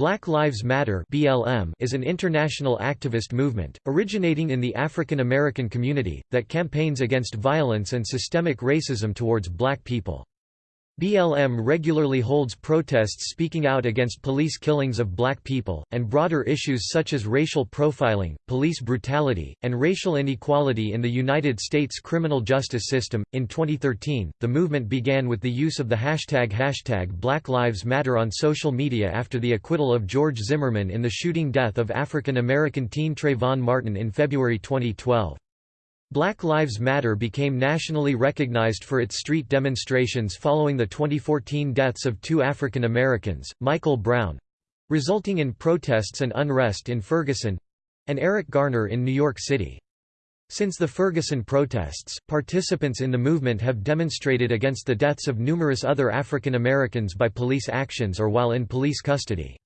Black Lives Matter (BLM) is an international activist movement originating in the African American community that campaigns against violence and systemic racism towards black people. BLM regularly holds protests speaking out against police killings of black people, and broader issues such as racial profiling, police brutality, and racial inequality in the United States criminal justice system. In 2013, the movement began with the use of the hashtag hashtag Black Lives Matter on social media after the acquittal of George Zimmerman in the shooting death of African American teen Trayvon Martin in February 2012. Black Lives Matter became nationally recognized for its street demonstrations following the 2014 deaths of two African Americans, Michael Brown—resulting in protests and unrest in Ferguson—and Eric Garner in New York City. Since the Ferguson protests, participants in the movement have demonstrated against the deaths of numerous other African Americans by police actions or while in police custody.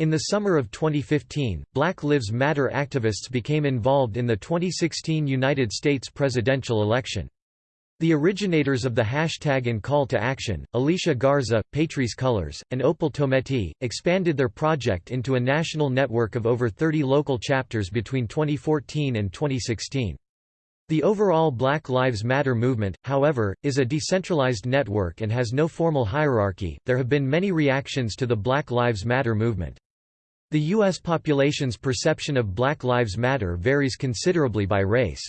In the summer of 2015, Black Lives Matter activists became involved in the 2016 United States presidential election. The originators of the hashtag and call to action, Alicia Garza, Patrisse Cullors, and Opal Tometi, expanded their project into a national network of over 30 local chapters between 2014 and 2016. The overall Black Lives Matter movement, however, is a decentralized network and has no formal hierarchy. There have been many reactions to the Black Lives Matter movement. The U.S. population's perception of Black Lives Matter varies considerably by race.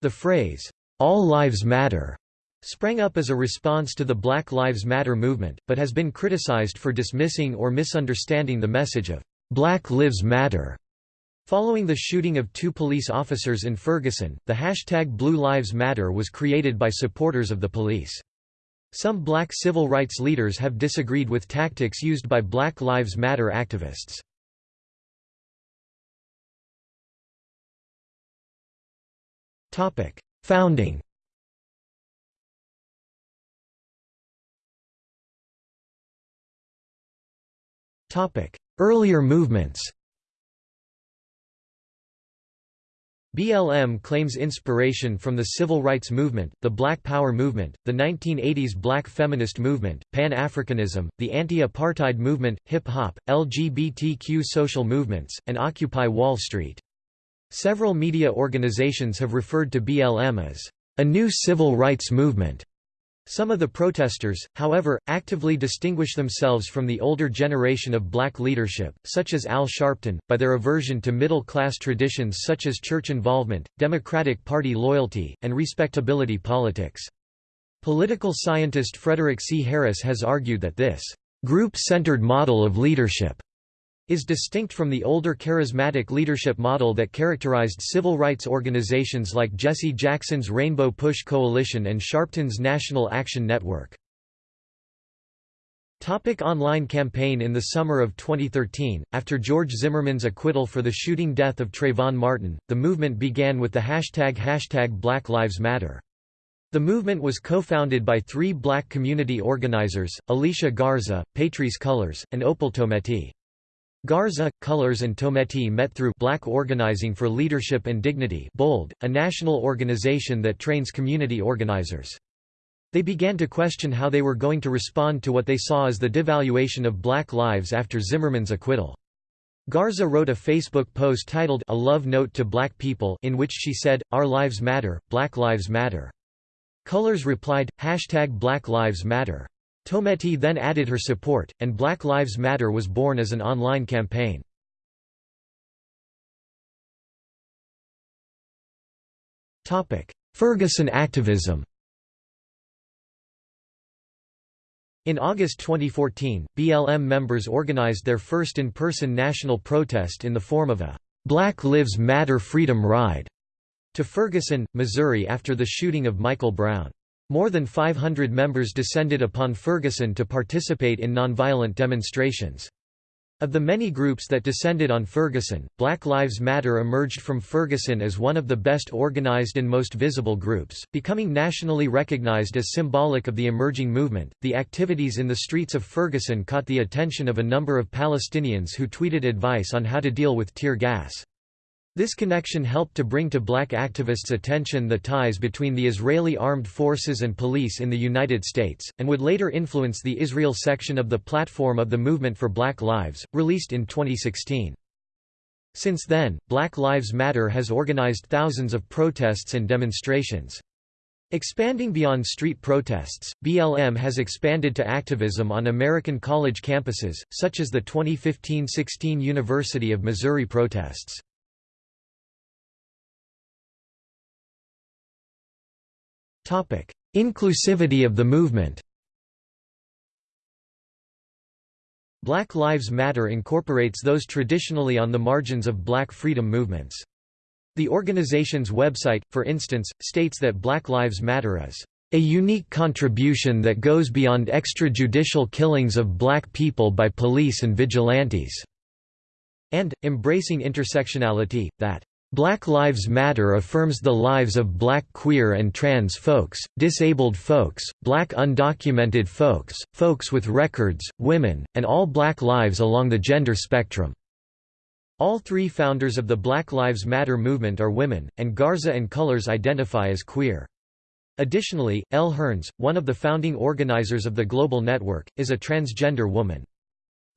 The phrase, "'All Lives Matter' sprang up as a response to the Black Lives Matter movement, but has been criticized for dismissing or misunderstanding the message of "'Black Lives Matter' Following the shooting of two police officers in Ferguson, the hashtag Blue Lives Matter was created by supporters of the police. Some black civil rights leaders have disagreed with tactics used by Black Lives Matter activists. Founding. Topic: Earlier movements. BLM claims inspiration from the civil rights movement, the Black Power movement, the 1980s Black feminist movement, Pan-Africanism, the anti-apartheid movement, hip-hop, LGBTQ social movements, and Occupy Wall Street. Several media organizations have referred to BLM as a new civil rights movement. Some of the protesters, however, actively distinguish themselves from the older generation of black leadership, such as Al Sharpton, by their aversion to middle-class traditions such as church involvement, Democratic Party loyalty, and respectability politics. Political scientist Frederick C. Harris has argued that this group-centered model of leadership is distinct from the older charismatic leadership model that characterized civil rights organizations like Jesse Jackson's Rainbow Push Coalition and Sharpton's National Action Network. Topic online campaign In the summer of 2013, after George Zimmerman's acquittal for the shooting death of Trayvon Martin, the movement began with the hashtag hashtag Black Lives Matter. The movement was co-founded by three black community organizers, Alicia Garza, Patrisse Cullors, and Opal Tometi. Garza, Cullors and Tometi met through Black Organizing for Leadership and Dignity BOLD, a national organization that trains community organizers. They began to question how they were going to respond to what they saw as the devaluation of black lives after Zimmerman's acquittal. Garza wrote a Facebook post titled A Love Note to Black People in which she said, Our lives matter, Black Lives Matter. Cullors replied, Hashtag Black Lives Matter. Tometi then added her support, and Black Lives Matter was born as an online campaign. Ferguson activism In August 2014, BLM members organized their first in-person national protest in the form of a «Black Lives Matter Freedom Ride» to Ferguson, Missouri after the shooting of Michael Brown. More than 500 members descended upon Ferguson to participate in nonviolent demonstrations. Of the many groups that descended on Ferguson, Black Lives Matter emerged from Ferguson as one of the best organized and most visible groups, becoming nationally recognized as symbolic of the emerging movement. The activities in the streets of Ferguson caught the attention of a number of Palestinians who tweeted advice on how to deal with tear gas. This connection helped to bring to black activists' attention the ties between the Israeli armed forces and police in the United States, and would later influence the Israel section of the Platform of the Movement for Black Lives, released in 2016. Since then, Black Lives Matter has organized thousands of protests and demonstrations. Expanding beyond street protests, BLM has expanded to activism on American college campuses, such as the 2015–16 University of Missouri protests. Inclusivity of the movement Black Lives Matter incorporates those traditionally on the margins of black freedom movements. The organization's website, for instance, states that Black Lives Matter is a unique contribution that goes beyond extrajudicial killings of black people by police and vigilantes", and, embracing intersectionality, that Black Lives Matter affirms the lives of black queer and trans folks, disabled folks, black undocumented folks, folks with records, women, and all black lives along the gender spectrum. All three founders of the Black Lives Matter movement are women, and Garza and Cullors identify as queer. Additionally, Elle Hearns, one of the founding organizers of the Global Network, is a transgender woman.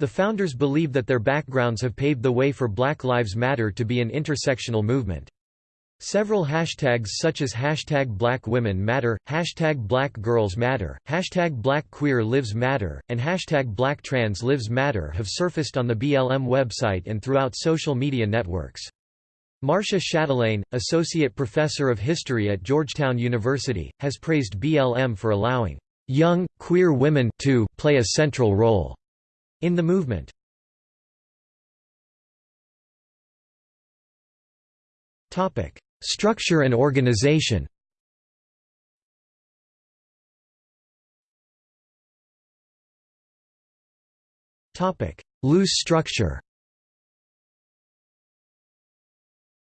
The founders believe that their backgrounds have paved the way for Black Lives Matter to be an intersectional movement. Several hashtags such as hashtag Black Women Matter, hashtag Black Girls Matter, hashtag Black Queer Lives Matter, and hashtag Black Trans Lives Matter have surfaced on the BLM website and throughout social media networks. Marcia Chatelain, Associate Professor of History at Georgetown University, has praised BLM for allowing young, queer women to play a central role in the movement. Structure and organization. Topic Loose structure.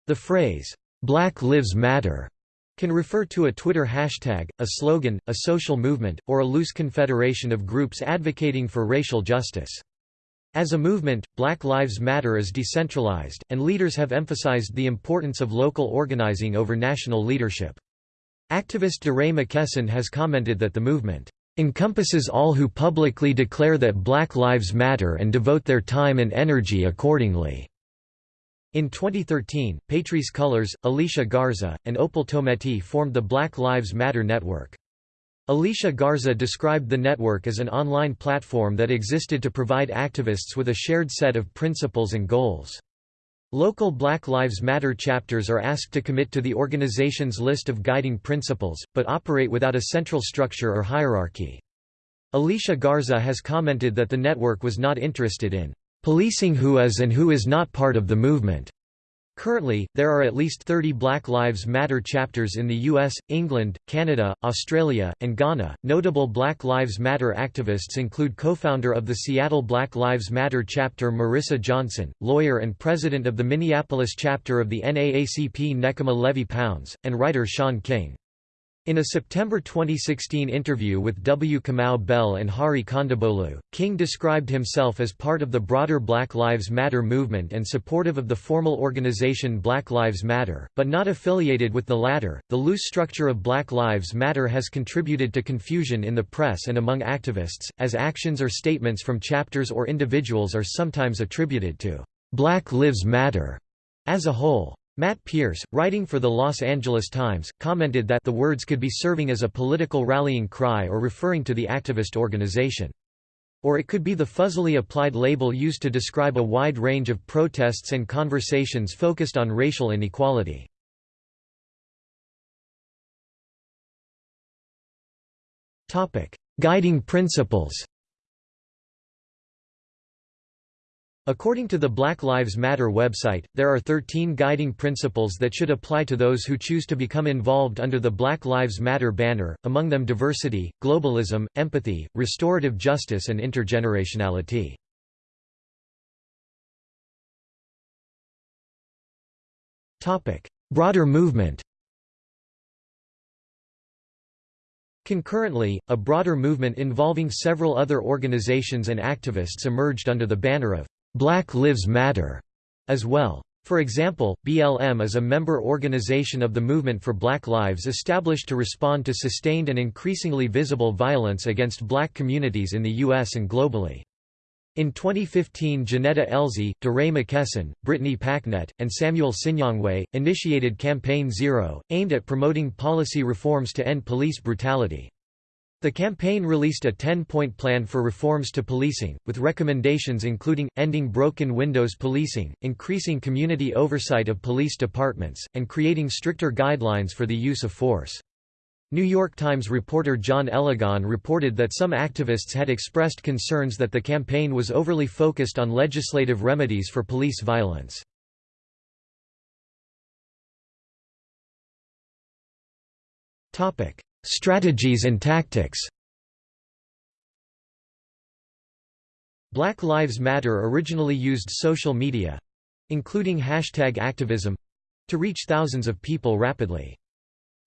The phrase, "'Black Lives Matter' can refer to a Twitter hashtag, a slogan, a social movement, or a loose confederation of groups advocating for racial justice. As a movement, Black Lives Matter is decentralized, and leaders have emphasized the importance of local organizing over national leadership. Activist DeRay McKesson has commented that the movement encompasses all who publicly declare that Black Lives Matter and devote their time and energy accordingly. In 2013, Patrisse Cullors, Alicia Garza, and Opal Tometi formed the Black Lives Matter Network. Alicia Garza described the network as an online platform that existed to provide activists with a shared set of principles and goals. Local Black Lives Matter chapters are asked to commit to the organization's list of guiding principles, but operate without a central structure or hierarchy. Alicia Garza has commented that the network was not interested in policing who is and who is not part of the movement. Currently, there are at least 30 Black Lives Matter chapters in the US, England, Canada, Australia, and Ghana. Notable Black Lives Matter activists include co-founder of the Seattle Black Lives Matter chapter Marissa Johnson, lawyer and president of the Minneapolis chapter of the NAACP Nekima Levy Pounds, and writer Shaun King. In a September 2016 interview with W. Kamau Bell and Hari Kondabolu, King described himself as part of the broader Black Lives Matter movement and supportive of the formal organization Black Lives Matter, but not affiliated with the latter. The loose structure of Black Lives Matter has contributed to confusion in the press and among activists, as actions or statements from chapters or individuals are sometimes attributed to Black Lives Matter as a whole. Matt Pearce, writing for the Los Angeles Times, commented that the words could be serving as a political rallying cry or referring to the activist organization. Or it could be the fuzzily applied label used to describe a wide range of protests and conversations focused on racial inequality. Guiding principles According to the Black Lives Matter website, there are 13 guiding principles that should apply to those who choose to become involved under the Black Lives Matter banner, among them diversity, globalism, empathy, restorative justice and intergenerationality. Broader movement Concurrently, a broader movement involving several other organizations and activists emerged under the banner of Black Lives Matter as well. For example, BLM is a member organization of the Movement for Black Lives established to respond to sustained and increasingly visible violence against black communities in the U.S. and globally. In 2015 Janetta Elzie, DeRay McKesson, Brittany Packnett, and Samuel Sinyangwe, initiated Campaign Zero, aimed at promoting policy reforms to end police brutality. The campaign released a 10-point plan for reforms to policing, with recommendations including, ending broken windows policing, increasing community oversight of police departments, and creating stricter guidelines for the use of force. New York Times reporter John Eligon reported that some activists had expressed concerns that the campaign was overly focused on legislative remedies for police violence. Strategies and tactics Black Lives Matter originally used social media—including hashtag activism—to reach thousands of people rapidly.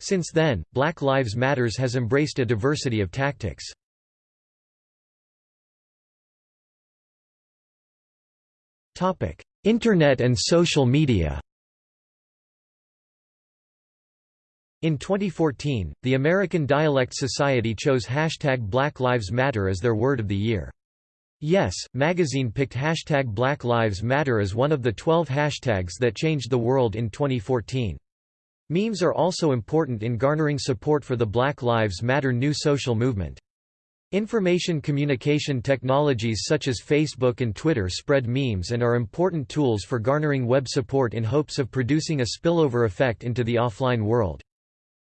Since then, Black Lives Matters has embraced a diversity of tactics. Internet and social media In 2014, the American Dialect Society chose hashtag Black Lives Matter as their word of the year. Yes, magazine picked hashtag Black Lives Matter as one of the 12 hashtags that changed the world in 2014. Memes are also important in garnering support for the Black Lives Matter new social movement. Information communication technologies such as Facebook and Twitter spread memes and are important tools for garnering web support in hopes of producing a spillover effect into the offline world.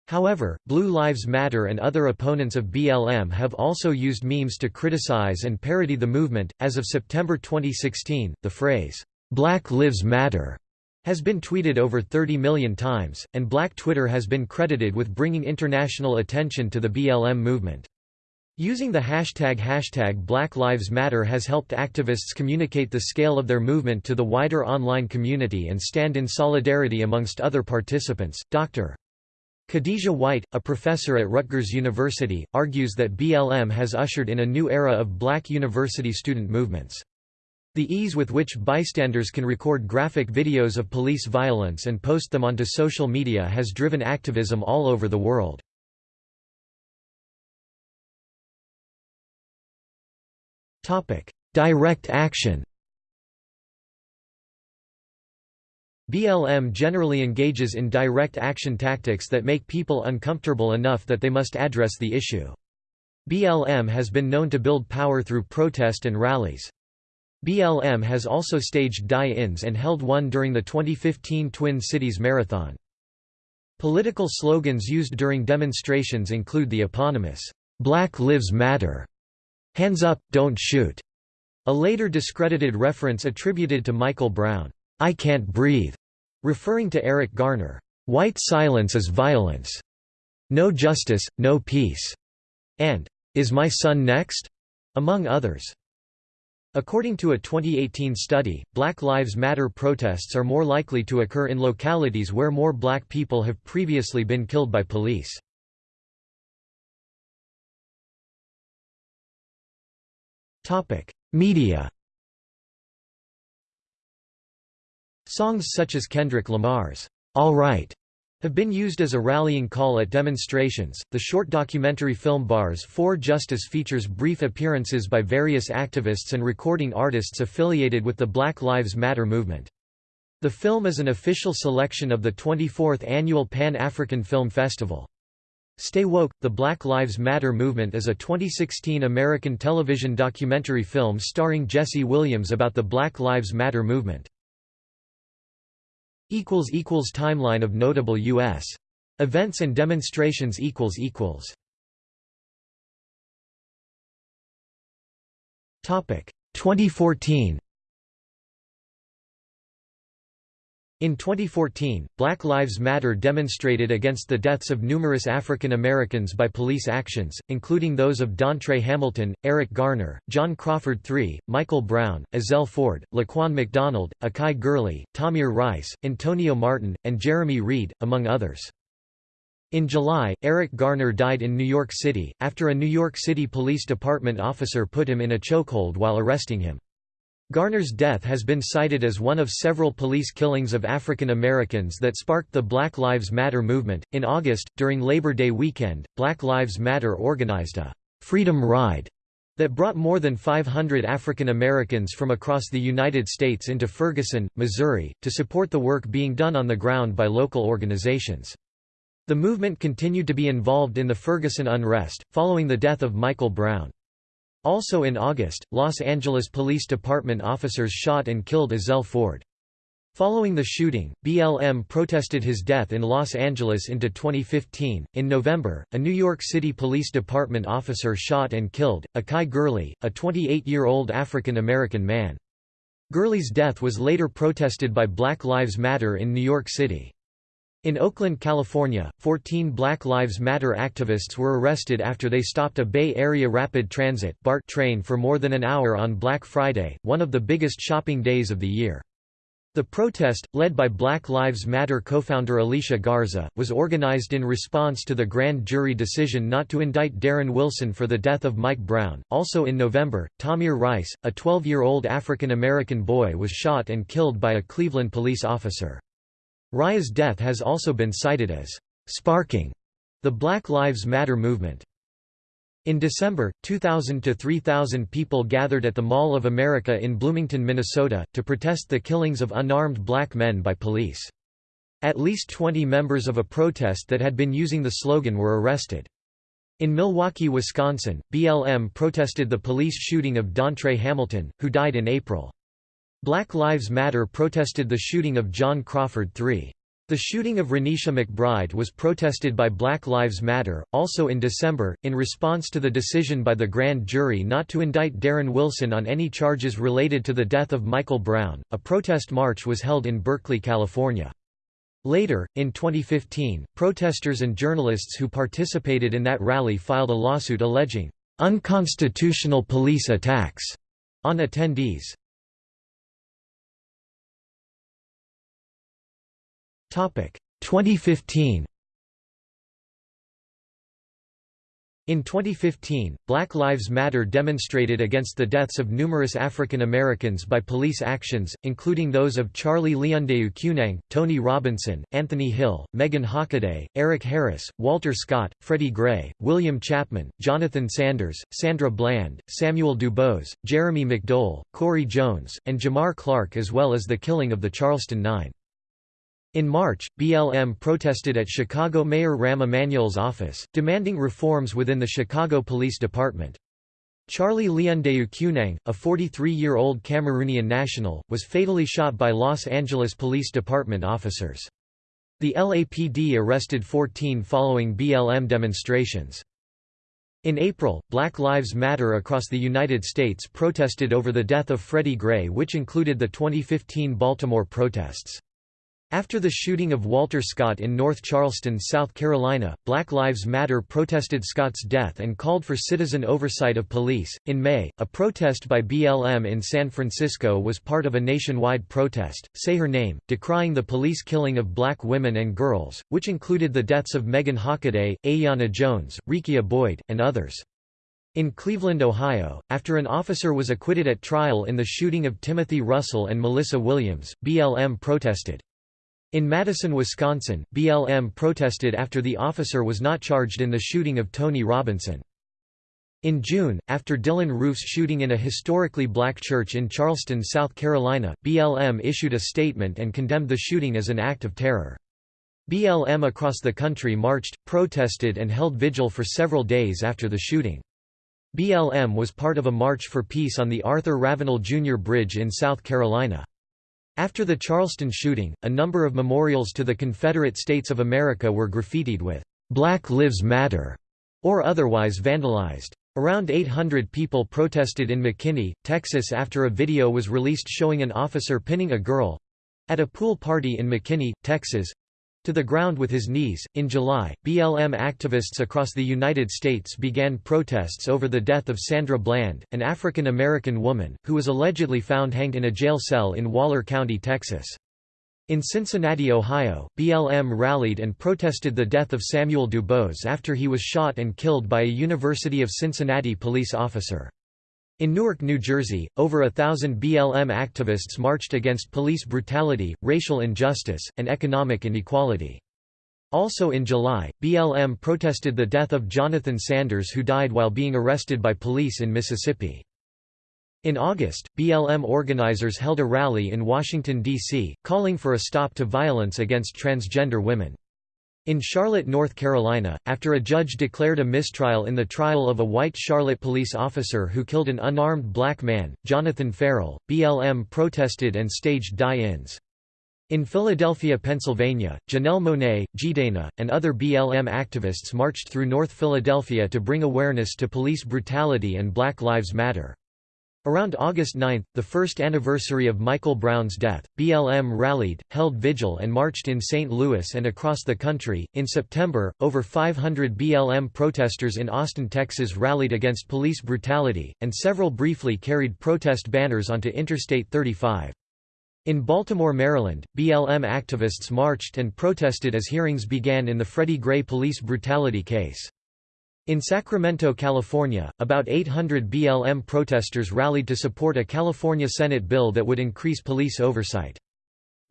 However, Blue Lives Matter and other opponents of BLM have also used memes to criticize and parody the movement. As of September 2016, the phrase, Black Lives Matter has been tweeted over 30 million times, and Black Twitter has been credited with bringing international attention to the BLM movement. Using the hashtag hashtag Black Lives Matter has helped activists communicate the scale of their movement to the wider online community and stand in solidarity amongst other participants. Dr. Khadija White, a professor at Rutgers University, argues that BLM has ushered in a new era of black university student movements. The ease with which bystanders can record graphic videos of police violence and post them onto social media has driven activism all over the world. Direct action BLM generally engages in direct action tactics that make people uncomfortable enough that they must address the issue. BLM has been known to build power through protest and rallies. BLM has also staged die-ins and held one during the 2015 Twin Cities Marathon. Political slogans used during demonstrations include the eponymous, "'Black Lives Matter' Hands Up, Don't Shoot", a later discredited reference attributed to Michael Brown, "'I Can't Breathe' referring to Eric Garner, "'White Silence is Violence' No Justice, No Peace' and "'Is My Son Next?' among others. According to a 2018 study, Black Lives Matter protests are more likely to occur in localities where more black people have previously been killed by police. Media Songs such as Kendrick Lamar's, All Right, have been used as a rallying call at demonstrations. The short documentary film Bars for Justice features brief appearances by various activists and recording artists affiliated with the Black Lives Matter movement. The film is an official selection of the 24th annual Pan-African Film Festival. Stay Woke, The Black Lives Matter Movement is a 2016 American television documentary film starring Jesse Williams about the Black Lives Matter movement. Timeline of notable U.S. events and demonstrations Topic 2014 In 2014, Black Lives Matter demonstrated against the deaths of numerous African Americans by police actions, including those of Dontre Hamilton, Eric Garner, John Crawford III, Michael Brown, Ezell Ford, Laquan McDonald, Akai Gurley, Tamir Rice, Antonio Martin, and Jeremy Reed, among others. In July, Eric Garner died in New York City, after a New York City Police Department officer put him in a chokehold while arresting him. Garner's death has been cited as one of several police killings of African Americans that sparked the Black Lives Matter movement. In August, during Labor Day weekend, Black Lives Matter organized a Freedom Ride that brought more than 500 African Americans from across the United States into Ferguson, Missouri, to support the work being done on the ground by local organizations. The movement continued to be involved in the Ferguson unrest, following the death of Michael Brown. Also in August, Los Angeles Police Department officers shot and killed Ezell Ford. Following the shooting, BLM protested his death in Los Angeles into 2015. In November, a New York City Police Department officer shot and killed Akai Gurley, a 28 year old African American man. Gurley's death was later protested by Black Lives Matter in New York City. In Oakland, California, 14 Black Lives Matter activists were arrested after they stopped a Bay Area Rapid Transit BART train for more than an hour on Black Friday, one of the biggest shopping days of the year. The protest, led by Black Lives Matter co-founder Alicia Garza, was organized in response to the grand jury decision not to indict Darren Wilson for the death of Mike Brown. Also in November, Tamir Rice, a 12-year-old African American boy was shot and killed by a Cleveland police officer. Raya's death has also been cited as sparking the Black Lives Matter movement. In December, 2,000 to 3,000 people gathered at the Mall of America in Bloomington, Minnesota, to protest the killings of unarmed black men by police. At least 20 members of a protest that had been using the slogan were arrested. In Milwaukee, Wisconsin, BLM protested the police shooting of Dontre Hamilton, who died in April. Black Lives Matter protested the shooting of John Crawford III. The shooting of Renisha McBride was protested by Black Lives Matter. Also in December, in response to the decision by the grand jury not to indict Darren Wilson on any charges related to the death of Michael Brown, a protest march was held in Berkeley, California. Later, in 2015, protesters and journalists who participated in that rally filed a lawsuit alleging unconstitutional police attacks on attendees. 2015 In 2015, Black Lives Matter demonstrated against the deaths of numerous African Americans by police actions, including those of Charlie Leundeu Keunang, Tony Robinson, Anthony Hill, Megan Hockaday, Eric Harris, Walter Scott, Freddie Gray, William Chapman, Jonathan Sanders, Sandra Bland, Samuel DuBose, Jeremy McDowell, Corey Jones, and Jamar Clark as well as the killing of the Charleston Nine. In March, BLM protested at Chicago Mayor Rahm Emanuel's office, demanding reforms within the Chicago Police Department. Charlie Leundeu Keunang, a 43-year-old Cameroonian national, was fatally shot by Los Angeles Police Department officers. The LAPD arrested 14 following BLM demonstrations. In April, Black Lives Matter across the United States protested over the death of Freddie Gray which included the 2015 Baltimore protests. After the shooting of Walter Scott in North Charleston, South Carolina, Black Lives Matter protested Scott's death and called for citizen oversight of police. In May, a protest by BLM in San Francisco was part of a nationwide protest, Say Her Name, decrying the police killing of black women and girls, which included the deaths of Megan Hockaday, Aiyana Jones, Rekia Boyd, and others. In Cleveland, Ohio, after an officer was acquitted at trial in the shooting of Timothy Russell and Melissa Williams, BLM protested. In Madison, Wisconsin, BLM protested after the officer was not charged in the shooting of Tony Robinson. In June, after Dylann Roof's shooting in a historically black church in Charleston, South Carolina, BLM issued a statement and condemned the shooting as an act of terror. BLM across the country marched, protested and held vigil for several days after the shooting. BLM was part of a March for Peace on the Arthur Ravenel Jr. Bridge in South Carolina. After the Charleston shooting, a number of memorials to the Confederate States of America were graffitied with "'Black Lives Matter' or otherwise vandalized. Around 800 people protested in McKinney, Texas after a video was released showing an officer pinning a girl—at a pool party in McKinney, Texas, to the ground with his knees. In July, BLM activists across the United States began protests over the death of Sandra Bland, an African American woman, who was allegedly found hanged in a jail cell in Waller County, Texas. In Cincinnati, Ohio, BLM rallied and protested the death of Samuel DuBose after he was shot and killed by a University of Cincinnati police officer. In Newark, New Jersey, over a thousand BLM activists marched against police brutality, racial injustice, and economic inequality. Also in July, BLM protested the death of Jonathan Sanders who died while being arrested by police in Mississippi. In August, BLM organizers held a rally in Washington, D.C., calling for a stop to violence against transgender women. In Charlotte, North Carolina, after a judge declared a mistrial in the trial of a white Charlotte police officer who killed an unarmed black man, Jonathan Ferrell, BLM protested and staged die-ins. In Philadelphia, Pennsylvania, Janelle Monáe, Jidenna, and other BLM activists marched through North Philadelphia to bring awareness to police brutality and Black Lives Matter. Around August 9, the first anniversary of Michael Brown's death, BLM rallied, held vigil, and marched in St. Louis and across the country. In September, over 500 BLM protesters in Austin, Texas rallied against police brutality, and several briefly carried protest banners onto Interstate 35. In Baltimore, Maryland, BLM activists marched and protested as hearings began in the Freddie Gray police brutality case. In Sacramento, California, about 800 BLM protesters rallied to support a California Senate bill that would increase police oversight.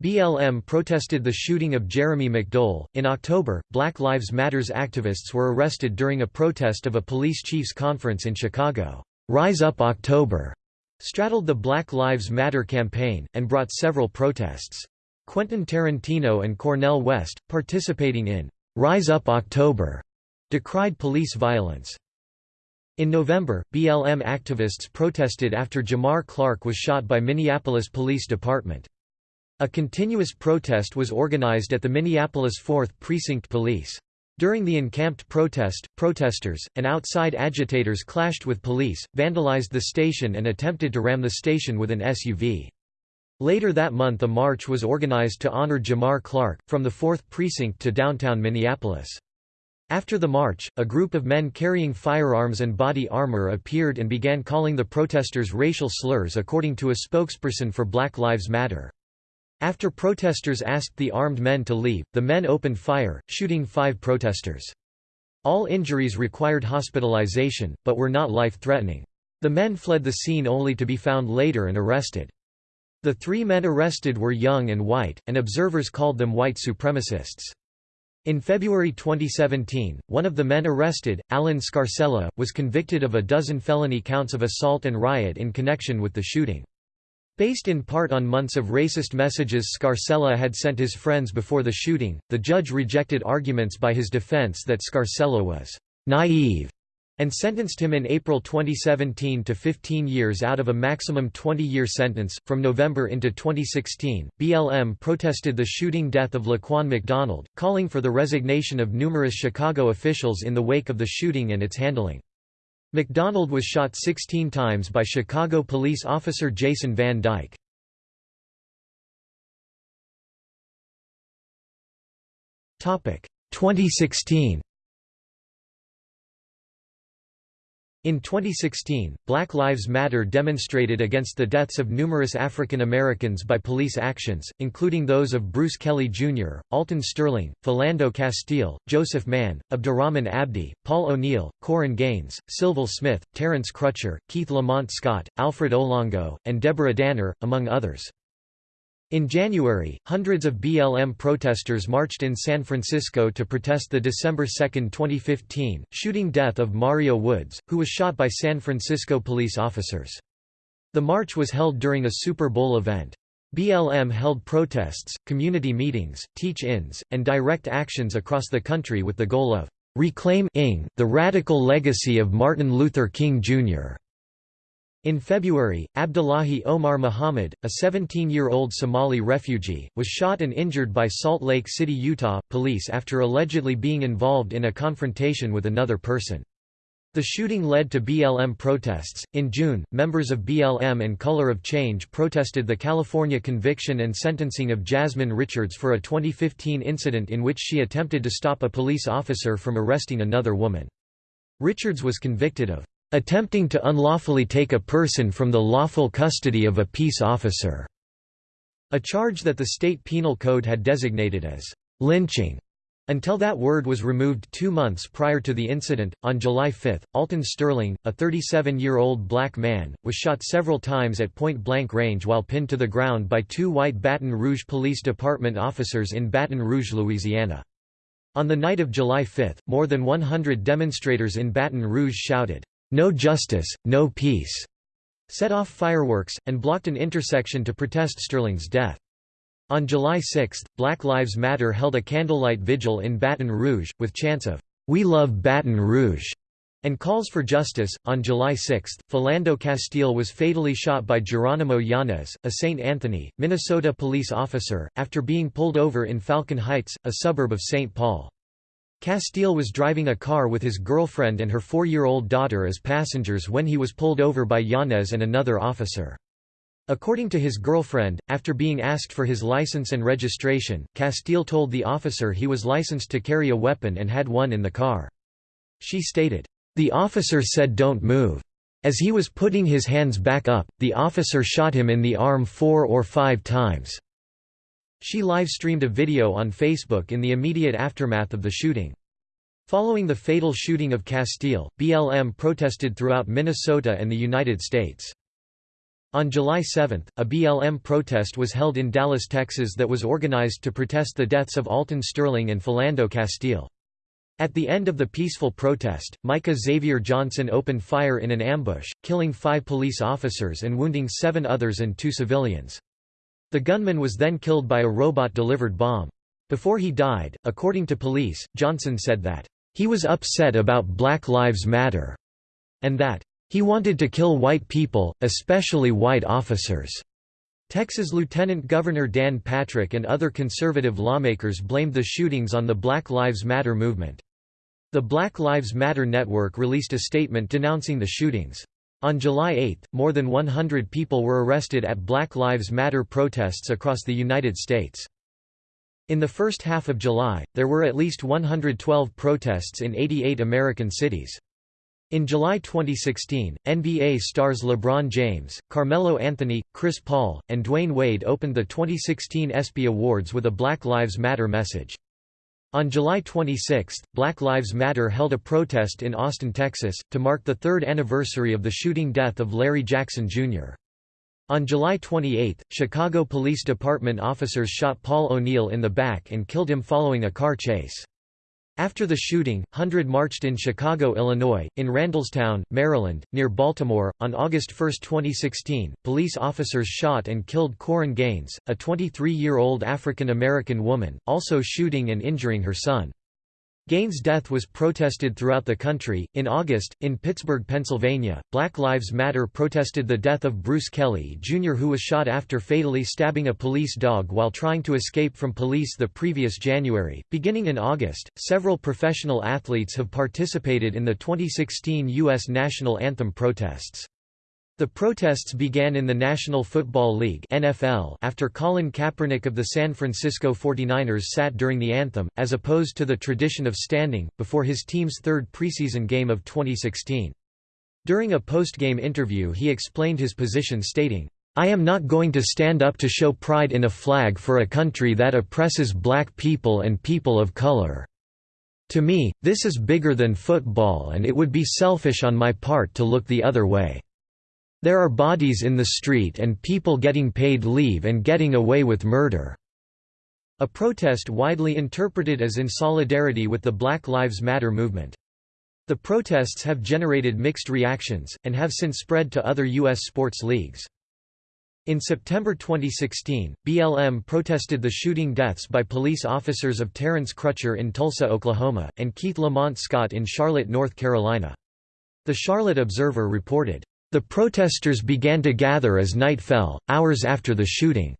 BLM protested the shooting of Jeremy McDowell. In October, Black Lives Matters activists were arrested during a protest of a police chiefs conference in Chicago. Rise Up October straddled the Black Lives Matter campaign, and brought several protests. Quentin Tarantino and Cornel West, participating in Rise Up October, decried police violence. In November, BLM activists protested after Jamar Clark was shot by Minneapolis Police Department. A continuous protest was organized at the Minneapolis 4th Precinct Police. During the encamped protest, protesters, and outside agitators clashed with police, vandalized the station and attempted to ram the station with an SUV. Later that month a march was organized to honor Jamar Clark, from the 4th Precinct to downtown Minneapolis. After the march, a group of men carrying firearms and body armor appeared and began calling the protesters racial slurs according to a spokesperson for Black Lives Matter. After protesters asked the armed men to leave, the men opened fire, shooting five protesters. All injuries required hospitalization, but were not life-threatening. The men fled the scene only to be found later and arrested. The three men arrested were young and white, and observers called them white supremacists. In February 2017, one of the men arrested, Allen Scarsella, was convicted of a dozen felony counts of assault and riot in connection with the shooting. Based in part on months of racist messages Scarsella had sent his friends before the shooting, the judge rejected arguments by his defense that Scarcella was naive and sentenced him in April 2017 to 15 years out of a maximum 20 year sentence. From November into 2016, BLM protested the shooting death of Laquan McDonald, calling for the resignation of numerous Chicago officials in the wake of the shooting and its handling. McDonald was shot 16 times by Chicago police officer Jason Van Dyke. Topic 2016 In 2016, Black Lives Matter demonstrated against the deaths of numerous African Americans by police actions, including those of Bruce Kelley Jr., Alton Sterling, Philando Castile, Joseph Mann, Abdirahman Abdi, Paul O'Neill, Korryn Gaines, Sylville Smith, Terrence Crutcher, Keith Lamont Scott, Alfred Olango, and Deborah Danner, among others. In January, hundreds of BLM protesters marched in San Francisco to protest the December 2, 2015, shooting death of Mario Woods, who was shot by San Francisco police officers. The march was held during a Super Bowl event. BLM held protests, community meetings, teach-ins, and direct actions across the country with the goal of reclaiming the radical legacy of Martin Luther King, Jr. In February, Abdullahi Omar Muhammad, a 17-year-old Somali refugee, was shot and injured by Salt Lake City, Utah, police after allegedly being involved in a confrontation with another person. The shooting led to BLM protests. In June, members of BLM and Color of Change protested the California conviction and sentencing of Jasmine Richards for a 2015 incident in which she attempted to stop a police officer from arresting another woman. Richards was convicted of attempting to unlawfully take a person from the lawful custody of a peace officer, a charge that the state penal code had designated as lynching. Until that word was removed two months prior to the incident, on July 5, Alton Sterling, a 37-year-old black man, was shot several times at point-blank range while pinned to the ground by two white Baton Rouge Police Department officers in Baton Rouge, Louisiana. On the night of July 5, more than 100 demonstrators in Baton Rouge shouted, "'No justice, no peace' set off fireworks, and blocked an intersection to protest Sterling's death. On July 6, Black Lives Matter held a candlelight vigil in Baton Rouge, with chants of, We love Baton Rouge, and calls for justice. On July 6, Philando Castile was fatally shot by Geronimo Yanez, a St. Anthony, Minnesota police officer, after being pulled over in Falcon Heights, a suburb of St. Paul. Castile was driving a car with his girlfriend and her four-year-old daughter as passengers when he was pulled over by Yanez and another officer. According to his girlfriend, after being asked for his license and registration, Castile told the officer he was licensed to carry a weapon and had one in the car. She stated, "...the officer said don't move. As he was putting his hands back up, the officer shot him in the arm four or five times." She live-streamed a video on Facebook in the immediate aftermath of the shooting. Following the fatal shooting of Castile, BLM protested throughout Minnesota and the United States. On July 7, a BLM protest was held in Dallas, Texas that was organized to protest the deaths of Alton Sterling and Philando Castile. At the end of the peaceful protest, Micah Xavier Johnson opened fire in an ambush, killing five police officers and wounding seven others and two civilians. The gunman was then killed by a robot-delivered bomb. Before he died, according to police, Johnson said that, "...he was upset about Black Lives Matter," and that, he wanted to kill white people, especially white officers. Texas Lieutenant Governor Dan Patrick and other conservative lawmakers blamed the shootings on the Black Lives Matter movement. The Black Lives Matter Network released a statement denouncing the shootings. On July 8, more than 100 people were arrested at Black Lives Matter protests across the United States. In the first half of July, there were at least 112 protests in 88 American cities. In July 2016, NBA stars LeBron James, Carmelo Anthony, Chris Paul, and Dwyane Wade opened the 2016 ESPY Awards with a Black Lives Matter message. On July 26, Black Lives Matter held a protest in Austin, Texas, to mark the third anniversary of the shooting death of Larry Jackson, Jr. On July 28, Chicago Police Department officers shot Paul O'Neill in the back and killed him following a car chase. After the shooting, Hundred marched in Chicago, Illinois, in Randallstown, Maryland, near Baltimore. On August 1, 2016, police officers shot and killed Korryn Gaines, a 23 year old African American woman, also shooting and injuring her son. Gaines' death was protested throughout the country. In August, in Pittsburgh, Pennsylvania, Black Lives Matter protested the death of Bruce Kelley Jr., who was shot after fatally stabbing a police dog while trying to escape from police the previous January. Beginning in August, several professional athletes have participated in the 2016 U.S. national anthem protests. The protests began in the National Football League NFL after Colin Kaepernick of the San Francisco 49ers sat during the anthem, as opposed to the tradition of standing, before his team's third preseason game of 2016. During a post-game interview he explained his position stating, I am not going to stand up to show pride in a flag for a country that oppresses black people and people of color. To me, this is bigger than football and it would be selfish on my part to look the other way. There are bodies in the street and people getting paid leave and getting away with murder." A protest widely interpreted as in solidarity with the Black Lives Matter movement. The protests have generated mixed reactions, and have since spread to other U.S. sports leagues. In September 2016, BLM protested the shooting deaths by police officers of Terrence Crutcher in Tulsa, Oklahoma, and Keith Lamont Scott in Charlotte, North Carolina. The Charlotte Observer reported, the protesters began to gather as night fell, hours after the shooting.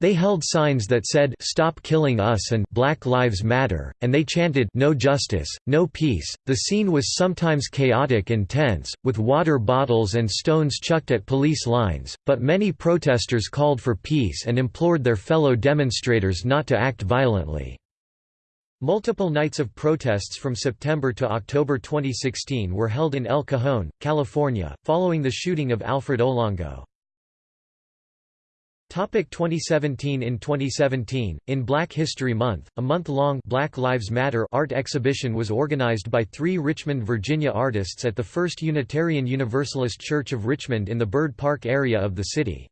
They held signs that said "Stop killing us" and "Black Lives Matter," and they chanted "No justice, no peace." The scene was sometimes chaotic and tense, with water bottles and stones chucked at police lines, but many protesters called for peace and implored their fellow demonstrators not to act violently. Multiple nights of protests from September to October 2016 were held in El Cajon, California, following the shooting of Alfred Olango. Topic 2017 In 2017, in Black History Month, a month-long Black Lives Matter art exhibition was organized by three Richmond, Virginia artists at the First Unitarian Universalist Church of Richmond in the Byrd Park area of the city.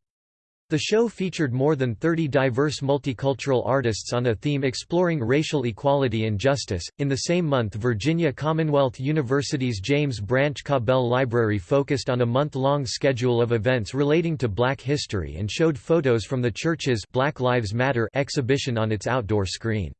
The show featured more than 30 diverse multicultural artists on a theme exploring racial equality and justice. In the same month, Virginia Commonwealth University's James Branch Cabell Library focused on a month long schedule of events relating to black history and showed photos from the church's Black Lives Matter exhibition on its outdoor screen.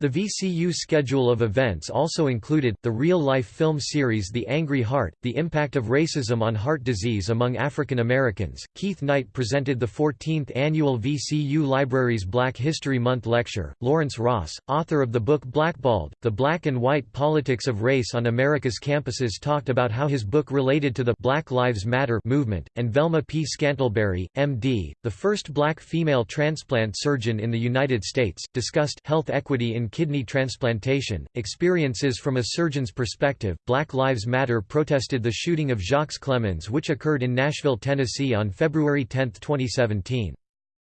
The VCU schedule of events also included, the real-life film series The Angry Heart, The Impact of Racism on Heart Disease Among African Americans. Keith Knight presented the 14th annual VCU Libraries Black History Month lecture. Lawrence Ross, author of the book Blackballed, The Black and White Politics of Race on America's Campuses talked about how his book related to the Black Lives Matter movement, and Velma P. Scantlebury, M.D., the first black female transplant surgeon in the United States, discussed health equity in kidney transplantation, experiences from a surgeon's perspective. Black Lives Matter protested the shooting of Jocques Clemmons, which occurred in Nashville, Tennessee on February 10, 2017.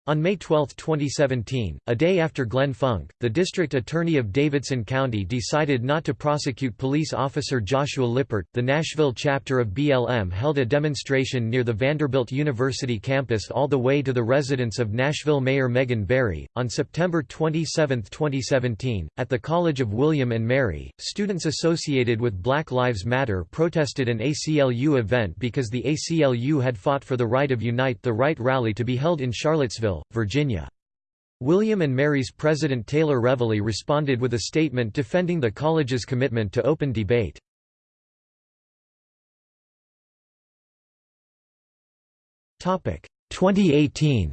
On May 12, 2017, a day after Glenn Funk, the district attorney of Davidson County decided not to prosecute police officer Joshua Lippert. The Nashville chapter of BLM held a demonstration near the Vanderbilt University campus all the way to the residence of Nashville Mayor Megan Barry. On September 27, 2017, at the College of William and Mary, students associated with Black Lives Matter protested an ACLU event because the ACLU had fought for the right of Unite the Right rally to be held in Charlottesville, Virginia. William & Mary's President Taylor Reveley responded with a statement defending the college's commitment to open debate. Topic 2018.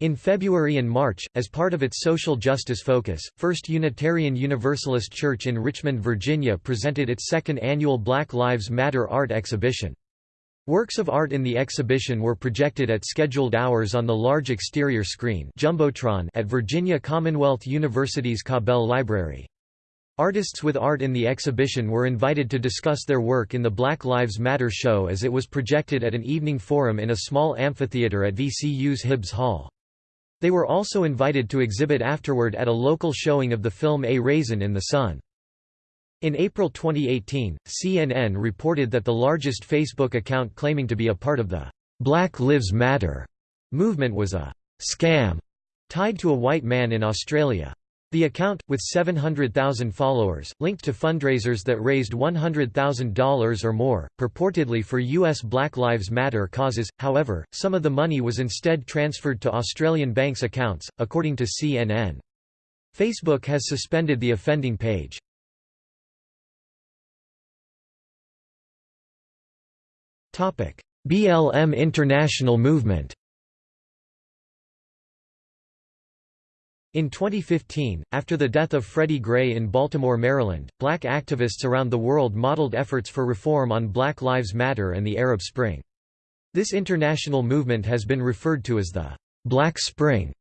In February and March, as part of its social justice focus, First Unitarian Universalist Church in Richmond, Virginia presented its second annual Black Lives Matter art exhibition. Works of art in the exhibition were projected at scheduled hours on the large exterior screen Jumbotron at Virginia Commonwealth University's Cabell Library. Artists with art in the exhibition were invited to discuss their work in the Black Lives Matter show as it was projected at an evening forum in a small amphitheater at VCU's Hibbs Hall. They were also invited to exhibit afterward at a local showing of the film A Raisin in the Sun. In April 2018, CNN reported that the largest Facebook account claiming to be a part of the Black Lives Matter movement was a scam tied to a white man in Australia. The account, with 700,000 followers, linked to fundraisers that raised $100,000 or more, purportedly for U.S. Black Lives Matter causes, however, some of the money was instead transferred to Australian banks' accounts, according to CNN. Facebook has suspended the offending page. BLM International Movement In 2015, after the death of Freddie Gray in Baltimore, Maryland, black activists around the world modeled efforts for reform on Black Lives Matter and the Arab Spring. This international movement has been referred to as the Black Spring.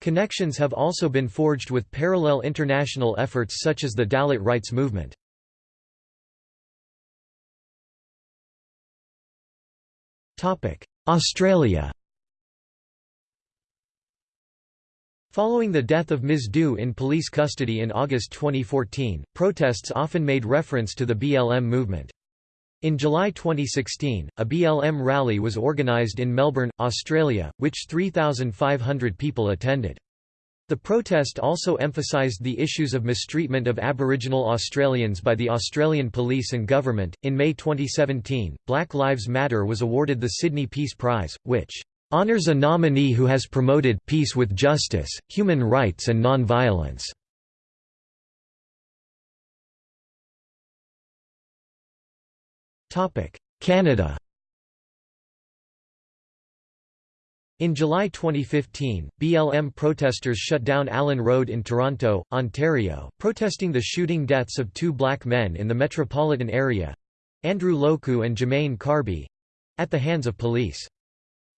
Connections have also been forged with parallel international efforts such as the Dalit rights movement. Australia Following the death of Ms. Dhu in police custody in August 2014, protests often made reference to the BLM movement. In July 2016, a BLM rally was organised in Melbourne, Australia, which 3,500 people attended. The protest also emphasised the issues of mistreatment of Aboriginal Australians by the Australian police and government. In May 2017, Black Lives Matter was awarded the Sydney Peace Prize, which honours a nominee who has promoted peace with justice, human rights and non-violence. Canada In July 2015, BLM protesters shut down Allen Road in Toronto, Ontario, protesting the shooting deaths of two black men in the metropolitan area—Andrew Loku and Jermaine Carby—at the hands of police.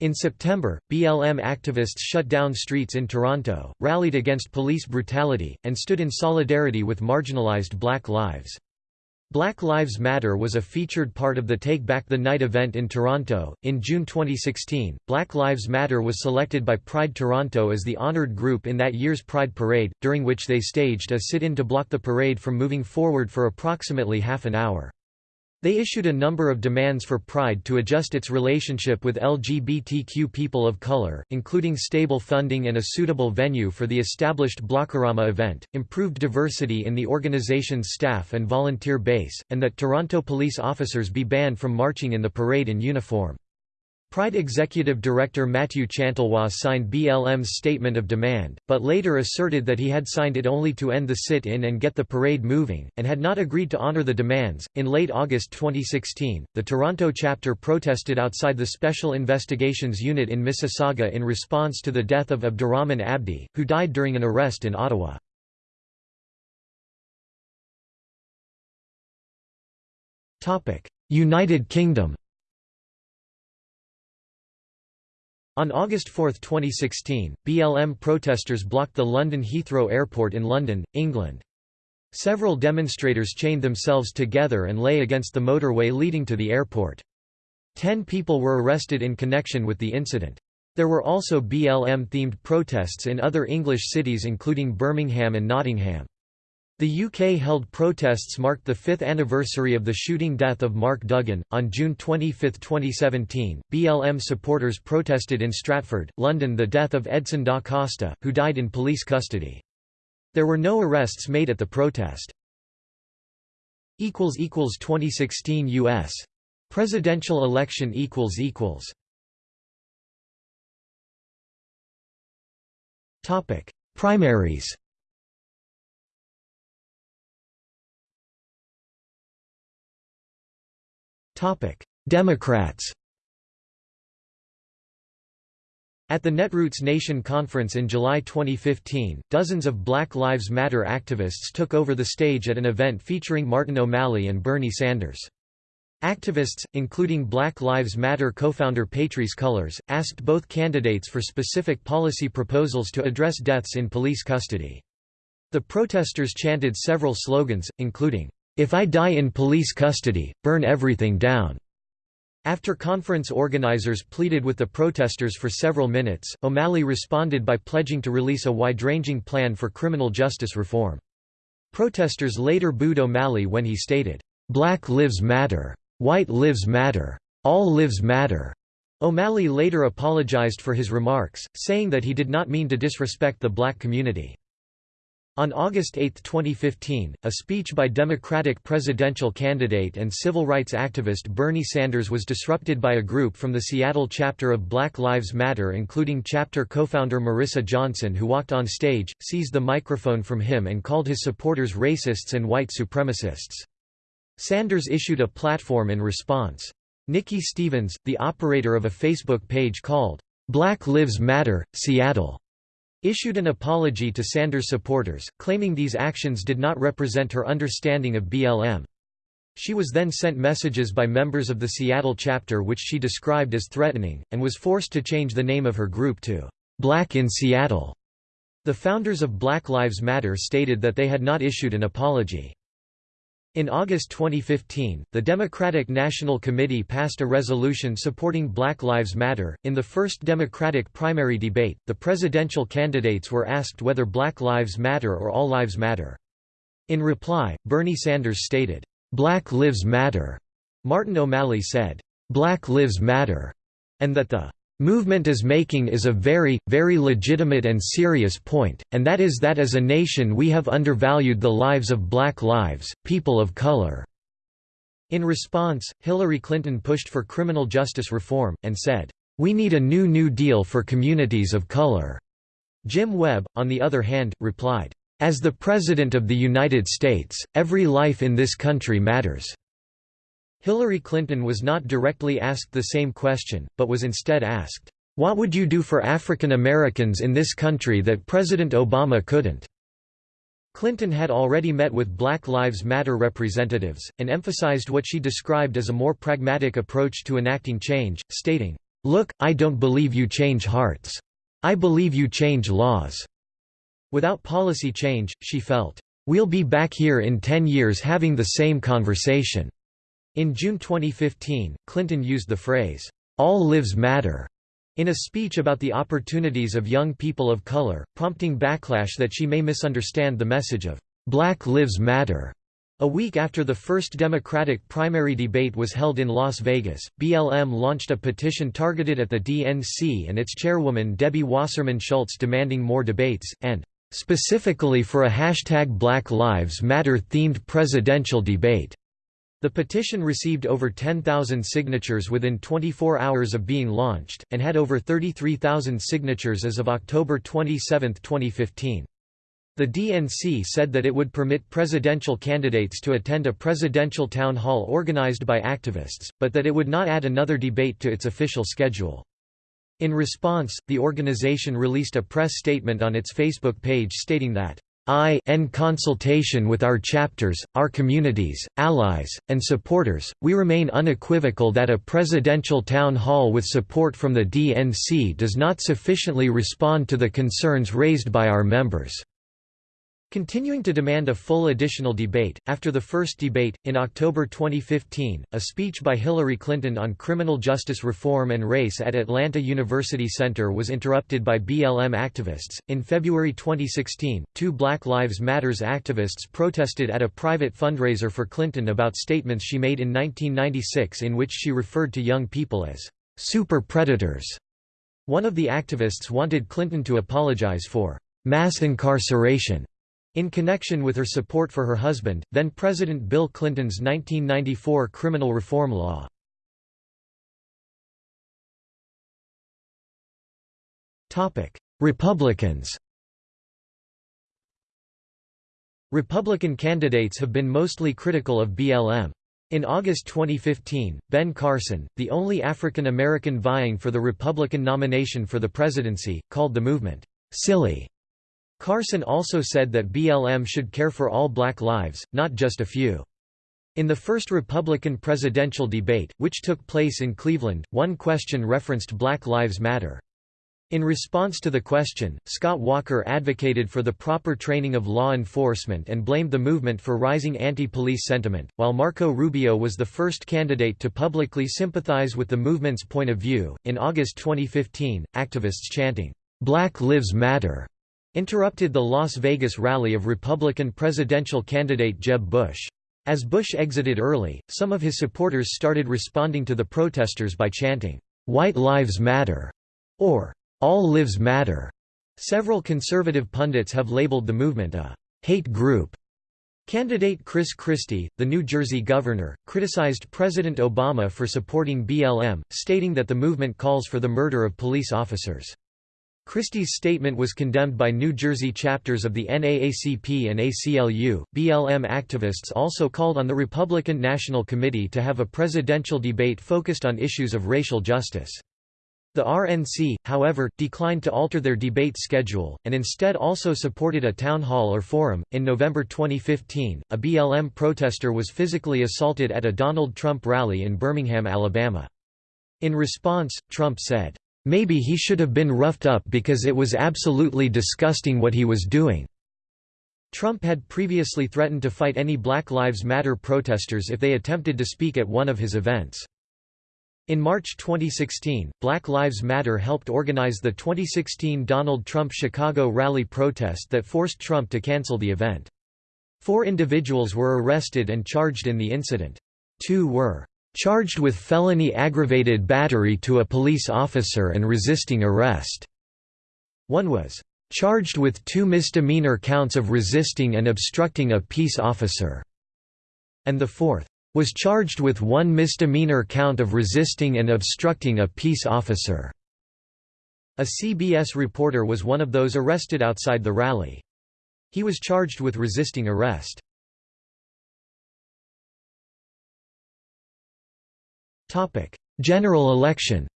In September, BLM activists shut down streets in Toronto, rallied against police brutality, and stood in solidarity with marginalized black lives. Black Lives Matter was a featured part of the Take Back the Night event in Toronto. In June 2016, Black Lives Matter was selected by Pride Toronto as the honored group in that year's Pride Parade, during which they staged a sit in to block the parade from moving forward for approximately half an hour. They issued a number of demands for Pride to adjust its relationship with LGBTQ people of color, including stable funding and a suitable venue for the established Blockorama event, improved diversity in the organization's staff and volunteer base, and that Toronto police officers be banned from marching in the parade in uniform. Pride Executive Director Matthew Chantelois signed BLM's statement of demand, but later asserted that he had signed it only to end the sit in and get the parade moving, and had not agreed to honor the demands. In late August 2016, the Toronto chapter protested outside the Special Investigations Unit in Mississauga in response to the death of Abdirahman Abdi, who died during an arrest in Ottawa. United Kingdom On August 4, 2016, BLM protesters blocked the London Heathrow Airport in London, England. Several demonstrators chained themselves together and lay against the motorway leading to the airport. Ten people were arrested in connection with the incident. There were also BLM-themed protests in other English cities including Birmingham and Nottingham. The UK held protests marked the fifth anniversary of the shooting death of Mark Duggan. On June 25, 2017, BLM supporters protested in Stratford, London the death of Edson da Costa, who died in police custody. There were no arrests made at the protest. 2016 U.S. Presidential election Primaries Democrats At the Netroots Nation Conference in July 2015, dozens of Black Lives Matter activists took over the stage at an event featuring Martin O'Malley and Bernie Sanders. Activists, including Black Lives Matter co-founder Patrisse Cullors, asked both candidates for specific policy proposals to address deaths in police custody. The protesters chanted several slogans, including, if I die in police custody, burn everything down." After conference organizers pleaded with the protesters for several minutes, O'Malley responded by pledging to release a wide-ranging plan for criminal justice reform. Protesters later booed O'Malley when he stated, "'Black lives matter. White lives matter. All lives matter.'" O'Malley later apologized for his remarks, saying that he did not mean to disrespect the black community. On August 8, 2015, a speech by Democratic presidential candidate and civil rights activist Bernie Sanders was disrupted by a group from the Seattle chapter of Black Lives Matter including chapter co-founder Marissa Johnson who walked on stage, seized the microphone from him and called his supporters racists and white supremacists. Sanders issued a platform in response. Nikki Stevens, the operator of a Facebook page called, "'Black Lives Matter, Seattle' issued an apology to Sanders supporters, claiming these actions did not represent her understanding of BLM. She was then sent messages by members of the Seattle chapter which she described as threatening, and was forced to change the name of her group to Black in Seattle. The founders of Black Lives Matter stated that they had not issued an apology. In August 2015, the Democratic National Committee passed a resolution supporting Black Lives Matter. In the first Democratic primary debate, the presidential candidates were asked whether Black Lives Matter or All Lives Matter. In reply, Bernie Sanders stated, Black Lives Matter. Martin O'Malley said, Black Lives Matter, and that the movement is making is a very, very legitimate and serious point, and that is that as a nation we have undervalued the lives of black lives, people of color." In response, Hillary Clinton pushed for criminal justice reform, and said, "'We need a new New Deal for communities of color." Jim Webb, on the other hand, replied, "'As the President of the United States, every life in this country matters.'" Hillary Clinton was not directly asked the same question, but was instead asked, "'What would you do for African Americans in this country that President Obama couldn't?' Clinton had already met with Black Lives Matter representatives, and emphasized what she described as a more pragmatic approach to enacting change, stating, "'Look, I don't believe you change hearts. I believe you change laws.'" Without policy change, she felt, "'We'll be back here in 10 years having the same conversation." In June 2015, Clinton used the phrase, "'All lives matter' in a speech about the opportunities of young people of color, prompting backlash that she may misunderstand the message of "'Black Lives Matter' A week after the first Democratic primary debate was held in Las Vegas, BLM launched a petition targeted at the DNC and its chairwoman Debbie Wasserman Schultz demanding more debates, and specifically for a hashtag Black Lives Matter themed presidential debate. The petition received over 10,000 signatures within 24 hours of being launched, and had over 33,000 signatures as of October 27, 2015. The DNC said that it would permit presidential candidates to attend a presidential town hall organized by activists, but that it would not add another debate to its official schedule. In response, the organization released a press statement on its Facebook page stating that I in consultation with our chapters, our communities, allies, and supporters, we remain unequivocal that a presidential town hall with support from the DNC does not sufficiently respond to the concerns raised by our members. Continuing to demand a full additional debate, after the first debate, in October 2015, a speech by Hillary Clinton on criminal justice reform and race at Atlanta University Center was interrupted by BLM activists. In February 2016, two Black Lives Matters activists protested at a private fundraiser for Clinton about statements she made in 1996 in which she referred to young people as super predators. One of the activists wanted Clinton to apologize for mass incarceration in connection with her support for her husband, then President Bill Clinton's 1994 criminal reform law. Republicans Republican candidates have been mostly critical of BLM. In August 2015, Ben Carson, the only African American vying for the Republican nomination for the presidency, called the movement, "...silly." Carson also said that BLM should care for all black lives, not just a few. In the first Republican presidential debate, which took place in Cleveland, one question referenced Black Lives Matter. In response to the question, Scott Walker advocated for the proper training of law enforcement and blamed the movement for rising anti-police sentiment, while Marco Rubio was the first candidate to publicly sympathize with the movement's point of view. In August 2015, activists chanting, "Black Lives Matter interrupted the Las Vegas rally of Republican presidential candidate Jeb Bush. As Bush exited early, some of his supporters started responding to the protesters by chanting, "'White Lives Matter' or "'All Lives Matter'". Several conservative pundits have labeled the movement a "'hate group'". Candidate Chris Christie, the New Jersey governor, criticized President Obama for supporting BLM, stating that the movement calls for the murder of police officers. Christie's statement was condemned by New Jersey chapters of the NAACP and ACLU. BLM activists also called on the Republican National Committee to have a presidential debate focused on issues of racial justice. The RNC, however, declined to alter their debate schedule, and instead also supported a town hall or forum. In November 2015, a BLM protester was physically assaulted at a Donald Trump rally in Birmingham, Alabama. In response, Trump said, Maybe he should have been roughed up because it was absolutely disgusting what he was doing." Trump had previously threatened to fight any Black Lives Matter protesters if they attempted to speak at one of his events. In March 2016, Black Lives Matter helped organize the 2016 Donald Trump Chicago rally protest that forced Trump to cancel the event. Four individuals were arrested and charged in the incident. Two were charged with felony aggravated battery to a police officer and resisting arrest. One was charged with two misdemeanor counts of resisting and obstructing a peace officer, and the fourth was charged with one misdemeanor count of resisting and obstructing a peace officer. A CBS reporter was one of those arrested outside the rally. He was charged with resisting arrest. General election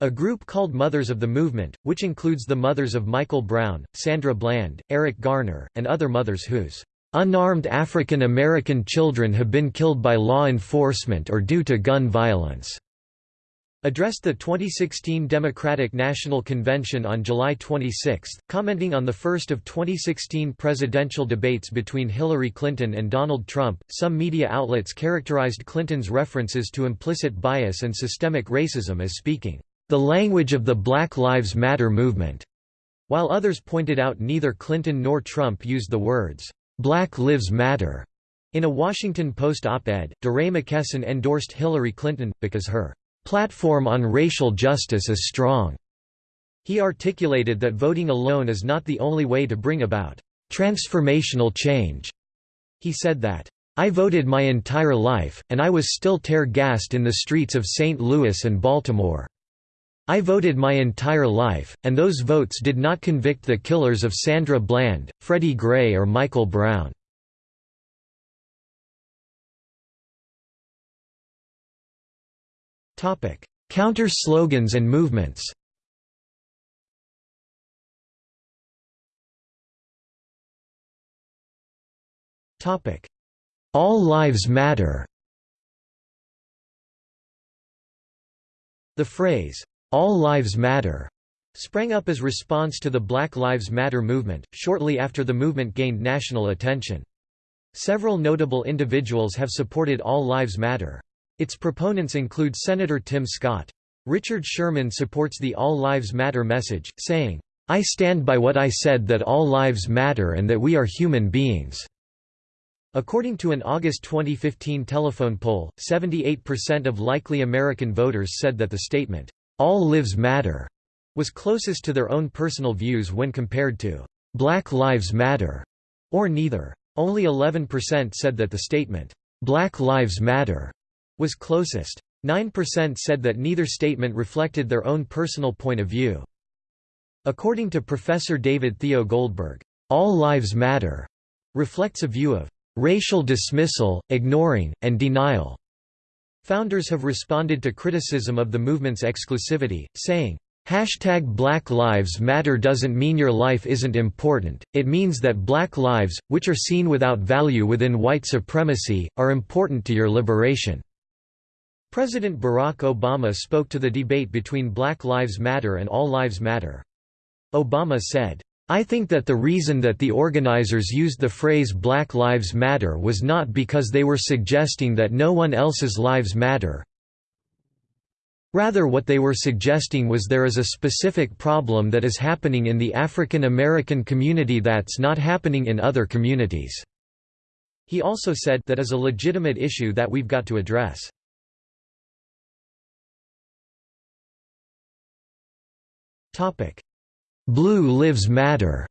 A group called Mothers of the Movement, which includes the mothers of Michael Brown, Sandra Bland, Eric Garner, and other mothers whose unarmed African American children have been killed by law enforcement or due to gun violence, addressed the 2016 Democratic National Convention on July 26, commenting on the first of 2016 presidential debates between Hillary Clinton and Donald Trump. Some media outlets characterized Clinton's references to implicit bias and systemic racism as speaking the language of the Black Lives Matter movement, while others pointed out neither Clinton nor Trump used the words Black Lives Matter. In a Washington Post op-ed, DeRay McKesson endorsed Hillary Clinton, because her platform on racial justice is strong. He articulated that voting alone is not the only way to bring about transformational change. He said that, I voted my entire life, and I was still tear-gassed in the streets of St. Louis and Baltimore. I voted my entire life, and those votes did not convict the killers of Sandra Bland, Freddie Gray or Michael Brown. Counter slogans and movements. Topic: All Lives Matter. The phrase "All Lives Matter" sprang up as response to the Black Lives Matter movement, shortly after the movement gained national attention. Several notable individuals have supported All Lives Matter. Its proponents include Senator Tim Scott. Richard Sherman supports the All Lives Matter message, saying, I stand by what I said that all lives matter and that we are human beings. According to an August 2015 telephone poll, 78% of likely American voters said that the statement, All Lives Matter, was closest to their own personal views when compared to Black Lives Matter, or neither. Only 11% said that the statement, Black Lives Matter, was closest. 9% said that neither statement reflected their own personal point of view. According to Professor David Theo Goldberg, "...all lives matter," reflects a view of "...racial dismissal, ignoring, and denial." Founders have responded to criticism of the movement's exclusivity, saying, Hashtag Black Lives Matter doesn't mean your life isn't important, it means that black lives, which are seen without value within white supremacy, are important to your liberation. President Barack Obama spoke to the debate between Black Lives Matter and All Lives Matter. Obama said, I think that the reason that the organizers used the phrase Black Lives Matter was not because they were suggesting that no one else's lives matter. Rather what they were suggesting was there is a specific problem that is happening in the African American community that's not happening in other communities. He also said that is a legitimate issue that we've got to address. Blue Lives Matter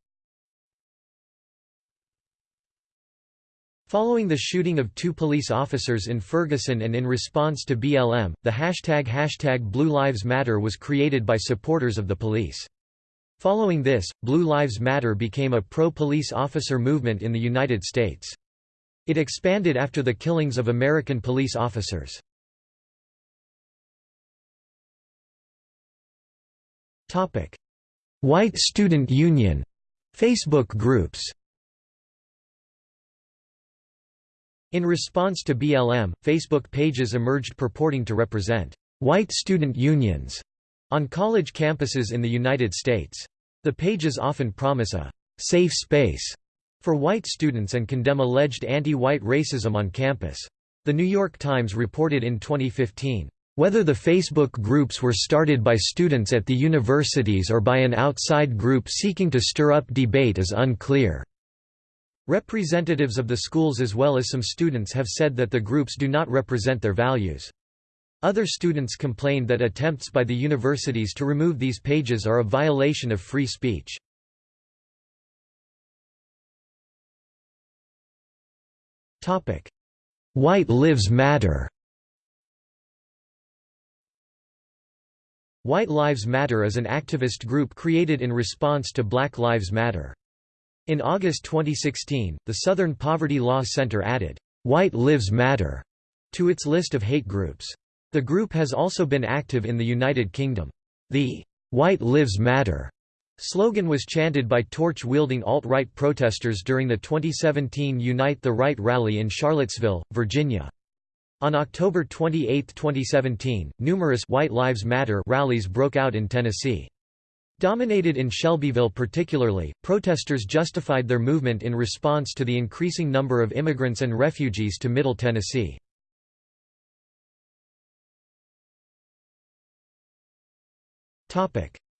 Following the shooting of two police officers in Ferguson and in response to BLM, the hashtag hashtag Blue Lives Matter was created by supporters of the police. Following this, Blue Lives Matter became a pro-police officer movement in the United States. It expanded after the killings of American police officers. White Student Union Facebook groups In response to BLM, Facebook pages emerged purporting to represent white student unions on college campuses in the United States. The pages often promise a safe space for white students and condemn alleged anti-white racism on campus. The New York Times reported in 2015, whether the Facebook groups were started by students at the universities or by an outside group seeking to stir up debate is unclear. Representatives of the schools as well as some students have said that the groups do not represent their values. Other students complained that attempts by the universities to remove these pages are a violation of free speech. White Lives Matter White Lives Matter is an activist group created in response to Black Lives Matter. In August 2016, the Southern Poverty Law Center added, "'White Lives Matter' to its list of hate groups. The group has also been active in the United Kingdom. The "'White Lives Matter' slogan was chanted by torch-wielding alt-right protesters during the 2017 Unite the Right rally in Charlottesville, Virginia. On October 28, 2017, numerous White Lives Matter rallies broke out in Tennessee. Dominated in Shelbyville particularly, protesters justified their movement in response to the increasing number of immigrants and refugees to Middle Tennessee.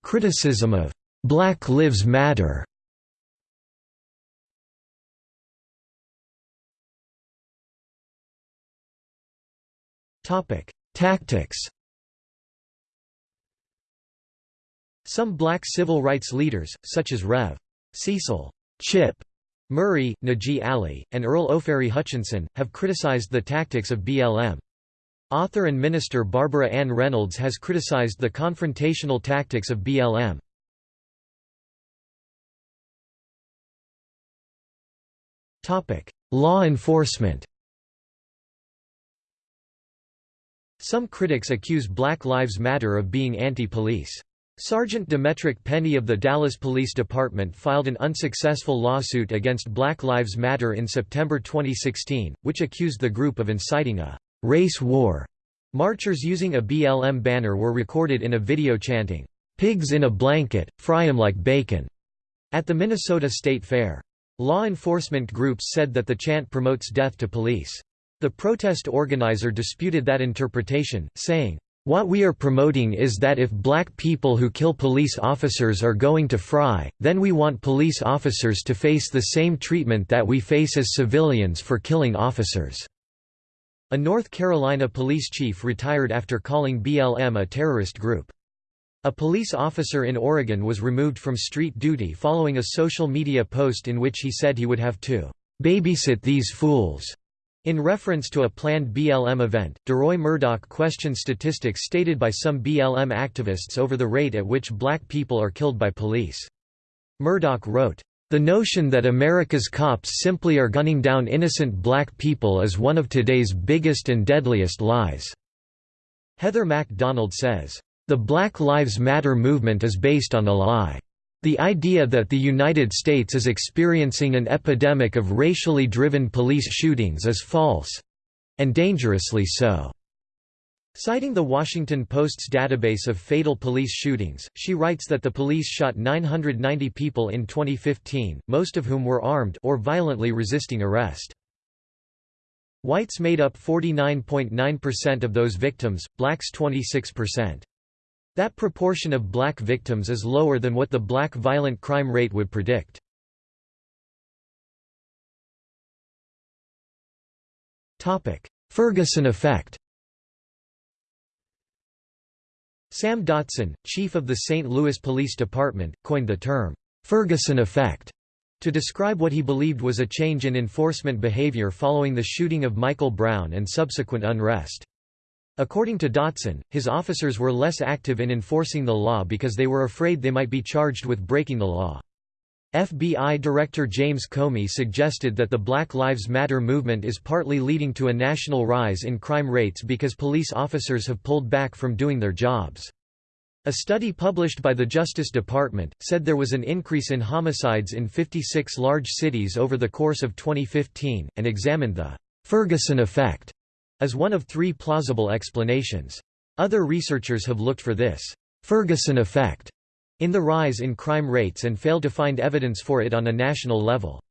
Criticism of "'Black Lives Matter' Tactics Some black civil rights leaders, such as Rev. Cecil Chip Murray, Najee Ali, and Earl Ofari Hutchinson, have criticized the tactics of BLM. Author and minister Barbara Ann Reynolds has criticized the confrontational tactics of BLM. Law enforcement Some critics accuse Black Lives Matter of being anti-police. Sergeant Demetrick Pennie of the Dallas Police Department filed an unsuccessful lawsuit against Black Lives Matter in September 2016, which accused the group of inciting a «race war». Marchers using a BLM banner were recorded in a video chanting, "'Pigs in a blanket, fry 'em like bacon' at the Minnesota State Fair. Law enforcement groups said that the chant promotes death to police. The protest organizer disputed that interpretation, saying, what we are promoting is that if black people who kill police officers are going to fry, then we want police officers to face the same treatment that we face as civilians for killing officers." A North Carolina police chief retired after calling BLM a terrorist group. A police officer in Oregon was removed from street duty following a social media post in which he said he would have to "babysit these fools." In reference to a planned BLM event, DeRoy Murdock questioned statistics stated by some BLM activists over the rate at which black people are killed by police. Murdock wrote, "...the notion that America's cops simply are gunning down innocent black people is one of today's biggest and deadliest lies." Heather MacDonald says, "...the Black Lives Matter movement is based on a lie." The idea that the United States is experiencing an epidemic of racially driven police shootings is false—and dangerously so. Citing the Washington Post's database of fatal police shootings, she writes that the police shot 990 people in 2015, most of whom were armed or violently resisting arrest. Whites made up 49.9% of those victims, blacks 26%. That proportion of black victims is lower than what the black violent crime rate would predict. Ferguson effect Sam Dotson, chief of the St. Louis Police Department, coined the term, "'Ferguson effect' to describe what he believed was a change in enforcement behavior following the shooting of Michael Brown and subsequent unrest. According to Dotson, his officers were less active in enforcing the law because they were afraid they might be charged with breaking the law. FBI Director James Comey suggested that the Black Lives Matter movement is partly leading to a national rise in crime rates because police officers have pulled back from doing their jobs. A study published by the Justice Department, said there was an increase in homicides in 56 large cities over the course of 2015, and examined the Ferguson effect is one of three plausible explanations. Other researchers have looked for this Ferguson effect in the rise in crime rates and failed to find evidence for it on a national level.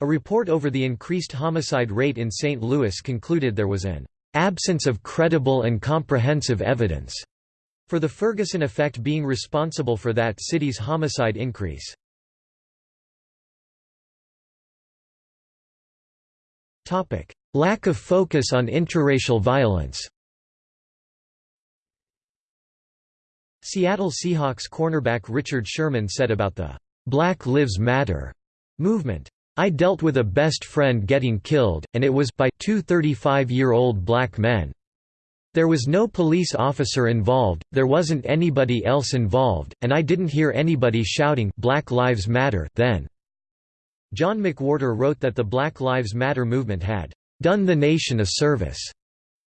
A report over the increased homicide rate in St. Louis concluded there was an absence of credible and comprehensive evidence for the Ferguson effect being responsible for that city's homicide increase. Lack of focus on interracial violence Seattle Seahawks cornerback Richard Sherman said about the "'Black Lives Matter' movement, I dealt with a best friend getting killed, and it was by two 35-year-old black men. There was no police officer involved, there wasn't anybody else involved, and I didn't hear anybody shouting Black Lives Matter then." John McWhorter wrote that the Black Lives Matter movement had "...done the nation a service."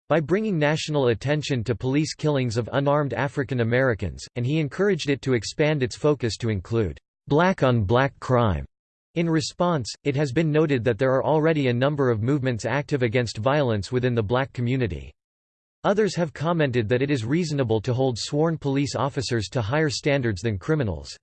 by bringing national attention to police killings of unarmed African Americans, and he encouraged it to expand its focus to include black-on-black -black crime. In response, it has been noted that there are already a number of movements active against violence within the black community. Others have commented that it is reasonable to hold sworn police officers to higher standards than criminals.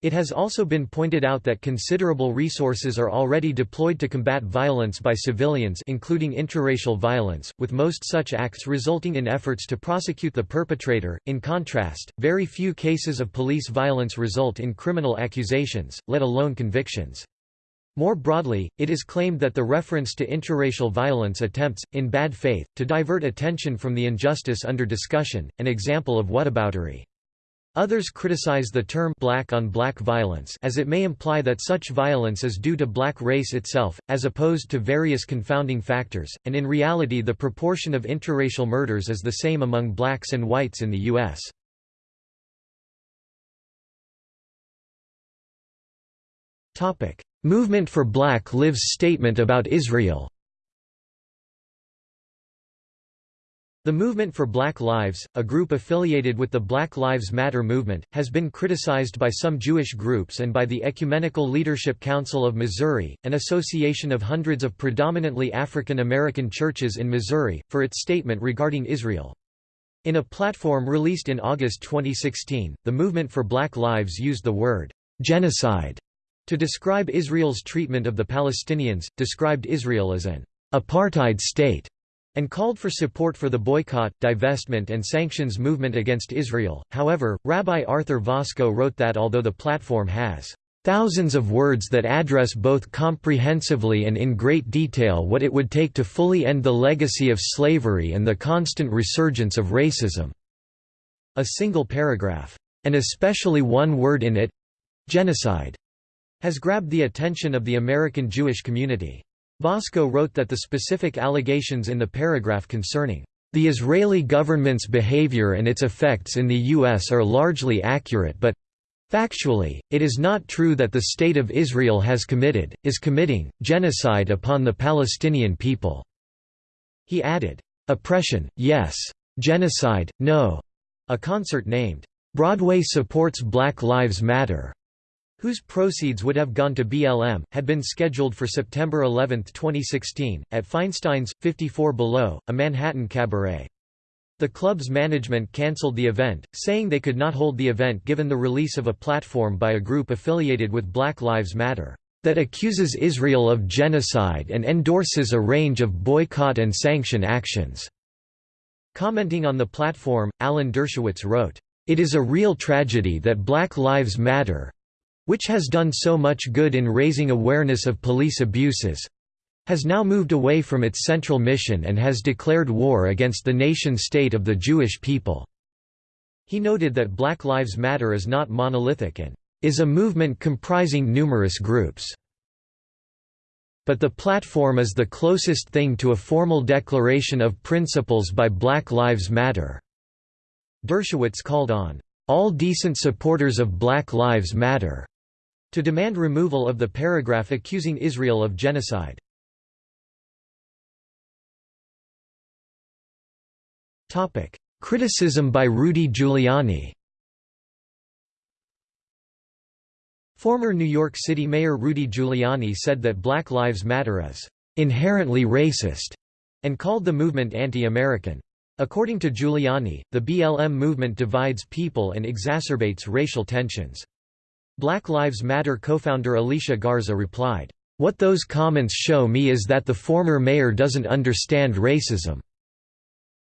It has also been pointed out that considerable resources are already deployed to combat violence by civilians including intraracial violence, with most such acts resulting in efforts to prosecute the perpetrator. In contrast, very few cases of police violence result in criminal accusations, let alone convictions. More broadly, it is claimed that the reference to intraracial violence attempts, in bad faith, to divert attention from the injustice under discussion, an example of whataboutery. Others criticize the term black on black violence as it may imply that such violence is due to black race itself, as opposed to various confounding factors, and in reality the proportion of interracial murders is the same among blacks and whites in the U.S. Movement for Black Lives statement about Israel The Movement for Black Lives, a group affiliated with the Black Lives Matter movement, has been criticized by some Jewish groups and by the Ecumenical Leadership Council of Missouri, an association of hundreds of predominantly African American churches in Missouri, for its statement regarding Israel. In a platform released in August 2016, the Movement for Black Lives used the word genocide to describe Israel's treatment of the Palestinians, described Israel as an apartheid state and called for support for the boycott, divestment and sanctions movement against Israel. However, Rabbi Arthur Waskow wrote that although the platform has thousands of words that address both comprehensively and in great detail what it would take to fully end the legacy of slavery and the constant resurgence of racism." A single paragraph, and especially one word in it—genocide, has grabbed the attention of the American Jewish community. Waskow wrote that the specific allegations in the paragraph concerning the Israeli government's behavior and its effects in the U.S. are largely accurate but Factually, it is not true that the State of Israel has committed, is committing, genocide upon the Palestinian people." He added, "...oppression, yes. Genocide, no." A concert named, "'Broadway Supports Black Lives Matter' whose proceeds would have gone to BLM, had been scheduled for September 11, 2016, at Feinstein's, 54 Below, a Manhattan cabaret. The club's management cancelled the event, saying they could not hold the event given the release of a platform by a group affiliated with Black Lives Matter, that accuses Israel of genocide and endorses a range of boycott and sanction actions. Commenting on the platform, Alan Dershowitz wrote, It is a real tragedy that Black Lives Matter, which has done so much good in raising awareness of police abuses, has now moved away from its central mission and has declared war against the nation-state of the Jewish people." He noted that Black Lives Matter is not monolithic and is a movement comprising numerous groups. But the platform is the closest thing to a formal declaration of principles by Black Lives Matter." Dershowitz called on, "...all decent supporters of Black Lives Matter," to demand removal of the paragraph accusing Israel of genocide. Criticism by Rudy Giuliani Former New York City Mayor Rudy Giuliani said that Black Lives Matter is inherently racist and called the movement anti-American. According to Giuliani, the BLM movement divides people and exacerbates racial tensions. Black Lives Matter co-founder Alicia Garza replied, "...what those comments show me is that the former mayor doesn't understand racism,"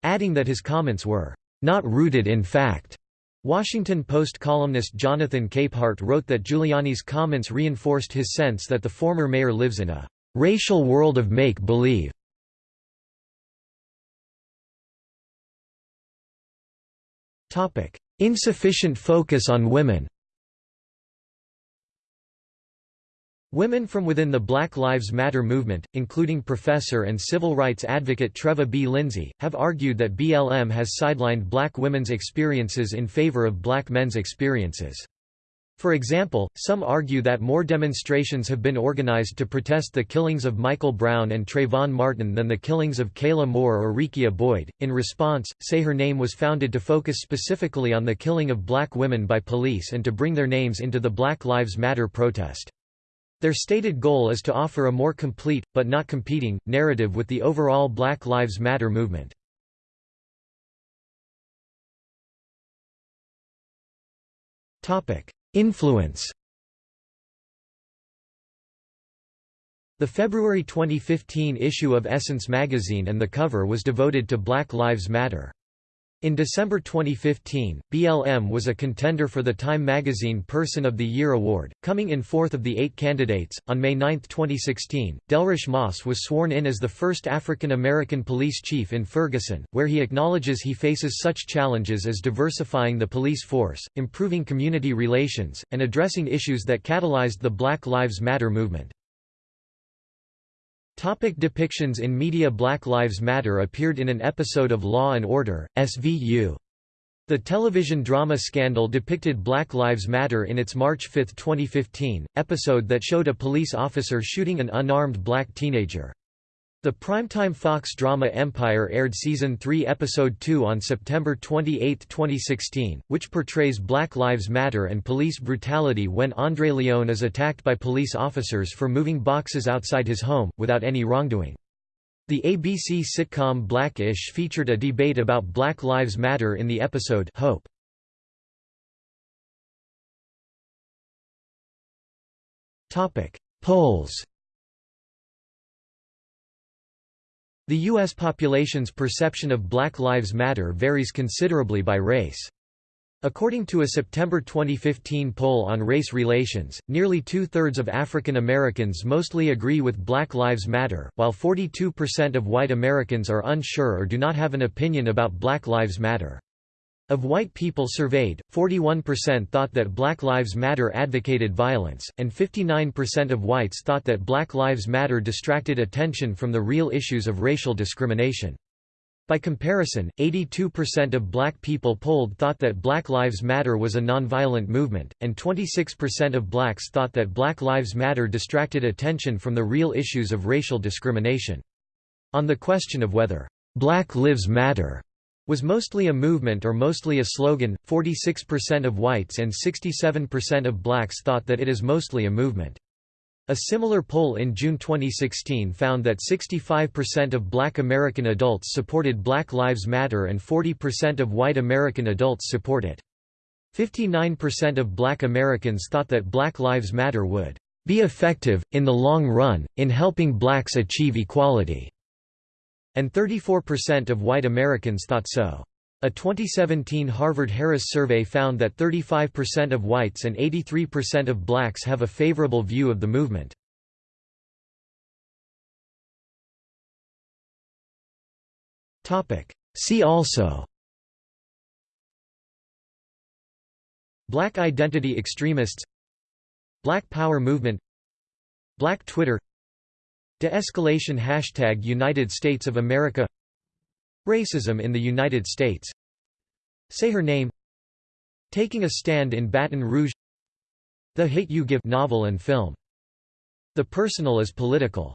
adding that his comments were, "...not rooted in fact." Washington Post columnist Jonathan Capehart wrote that Giuliani's comments reinforced his sense that the former mayor lives in a "...racial world of make-believe." Insufficient focus on women Women from within the Black Lives Matter movement, including professor and civil rights advocate Treva B. Lindsay, have argued that BLM has sidelined black women's experiences in favor of black men's experiences. For example, some argue that more demonstrations have been organized to protest the killings of Michael Brown and Trayvon Martin than the killings of Kayla Moore or Rekia Boyd. In response, Say Her Name was founded to focus specifically on the killing of black women by police and to bring their names into the Black Lives Matter protest. Their stated goal is to offer a more complete, but not competing, narrative with the overall Black Lives Matter movement. Influence The February 2015 issue of Essence magazine and the cover was devoted to Black Lives Matter. In December 2015, BLM was a contender for the Time magazine Person of the Year award, coming in fourth of the eight candidates. On May 9, 2016, Delrish Moss was sworn in as the first African American police chief in Ferguson, where he acknowledges he faces such challenges as diversifying the police force, improving community relations, and addressing issues that catalyzed the Black Lives Matter movement. Topic depictions in media Black Lives Matter appeared in an episode of Law & Order, SVU. The television drama Scandal depicted Black Lives Matter in its March 5, 2015, episode that showed a police officer shooting an unarmed black teenager. The primetime Fox drama Empire aired Season 3 Episode 2 on September 28, 2016, which portrays Black Lives Matter and police brutality when Andre Lyon is attacked by police officers for moving boxes outside his home, without any wrongdoing. The ABC sitcom Black-ish featured a debate about Black Lives Matter in the episode Hope. Polls The U.S. population's perception of Black Lives Matter varies considerably by race. According to a September 2015 poll on race relations, nearly two-thirds of African Americans mostly agree with Black Lives Matter, while 42% of white Americans are unsure or do not have an opinion about Black Lives Matter. Of white people surveyed, 41% thought that Black Lives Matter advocated violence, and 59% of whites thought that Black Lives Matter distracted attention from the real issues of racial discrimination. By comparison, 82% of black people polled thought that Black Lives Matter was a nonviolent movement, and 26% of blacks thought that Black Lives Matter distracted attention from the real issues of racial discrimination. On the question of whether, "'Black Lives Matter' was mostly a movement or mostly a slogan. 46% of whites and 67% of blacks thought that it is mostly a movement. A similar poll in June 2016 found that 65% of black American adults supported Black Lives Matter and 40% of white American adults support it. 59% of black Americans thought that Black Lives Matter would be effective, in the long run, in helping blacks achieve equality and 34% of white Americans thought so. A 2017 Harvard-Harris survey found that 35% of whites and 83% of blacks have a favorable view of the movement. See also Black identity extremists Black Power movement Black Twitter De-escalation Hashtag United States of America. Racism in the United States. Say Her Name. Taking a Stand in Baton Rouge. The Hate You Give novel and film. The Personal is Political